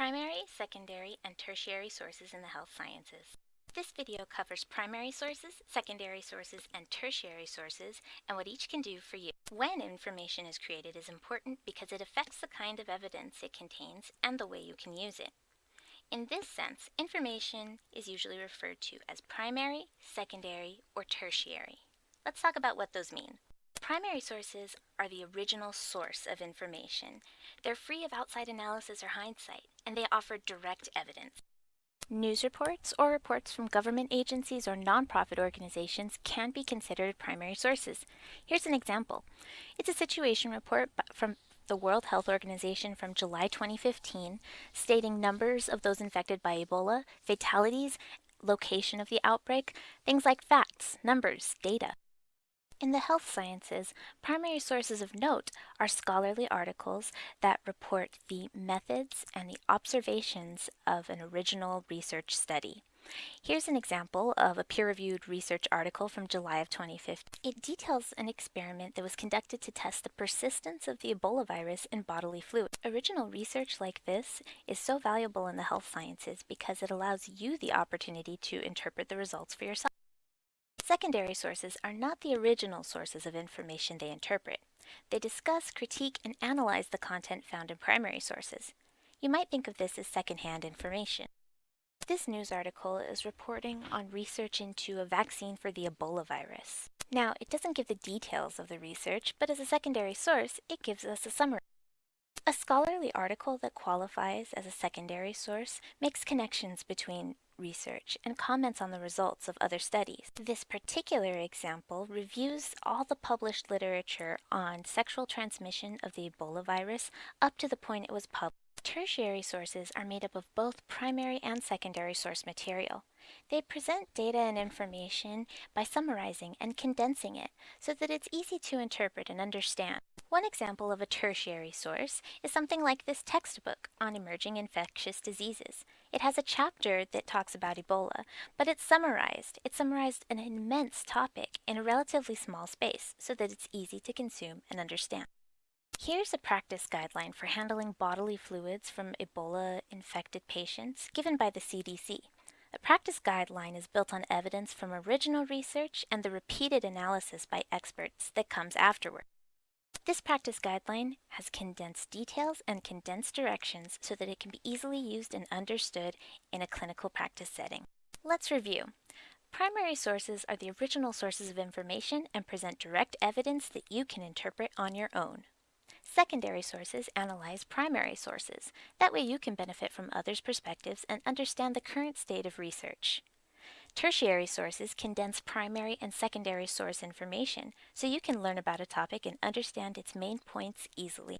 Primary, secondary, and tertiary sources in the health sciences. This video covers primary sources, secondary sources, and tertiary sources, and what each can do for you. When information is created is important because it affects the kind of evidence it contains and the way you can use it. In this sense, information is usually referred to as primary, secondary, or tertiary. Let's talk about what those mean. Primary sources are the original source of information. They're free of outside analysis or hindsight, and they offer direct evidence. News reports or reports from government agencies or nonprofit organizations can be considered primary sources. Here's an example. It's a situation report from the World Health Organization from July 2015 stating numbers of those infected by Ebola, fatalities, location of the outbreak, things like facts, numbers, data. In the health sciences, primary sources of note are scholarly articles that report the methods and the observations of an original research study. Here's an example of a peer-reviewed research article from July of 2015. It details an experiment that was conducted to test the persistence of the Ebola virus in bodily fluid. Original research like this is so valuable in the health sciences because it allows you the opportunity to interpret the results for yourself. Secondary sources are not the original sources of information they interpret. They discuss, critique, and analyze the content found in primary sources. You might think of this as secondhand information. This news article is reporting on research into a vaccine for the Ebola virus. Now, it doesn't give the details of the research, but as a secondary source, it gives us a summary. A scholarly article that qualifies as a secondary source makes connections between research and comments on the results of other studies. This particular example reviews all the published literature on sexual transmission of the Ebola virus up to the point it was published. Tertiary sources are made up of both primary and secondary source material. They present data and information by summarizing and condensing it so that it's easy to interpret and understand. One example of a tertiary source is something like this textbook on emerging infectious diseases. It has a chapter that talks about Ebola, but it's summarized. It summarized an immense topic in a relatively small space so that it's easy to consume and understand. Here's a practice guideline for handling bodily fluids from Ebola-infected patients given by the CDC. A practice guideline is built on evidence from original research and the repeated analysis by experts that comes afterward. This practice guideline has condensed details and condensed directions so that it can be easily used and understood in a clinical practice setting. Let's review. Primary sources are the original sources of information and present direct evidence that you can interpret on your own. Secondary sources analyze primary sources. That way you can benefit from others' perspectives and understand the current state of research. Tertiary sources condense primary and secondary source information, so you can learn about a topic and understand its main points easily.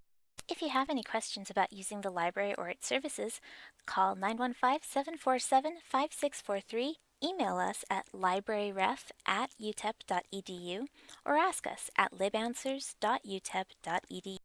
If you have any questions about using the library or its services, call 915-747-5643, email us at libraryref at utep.edu, or ask us at libanswers.utep.edu.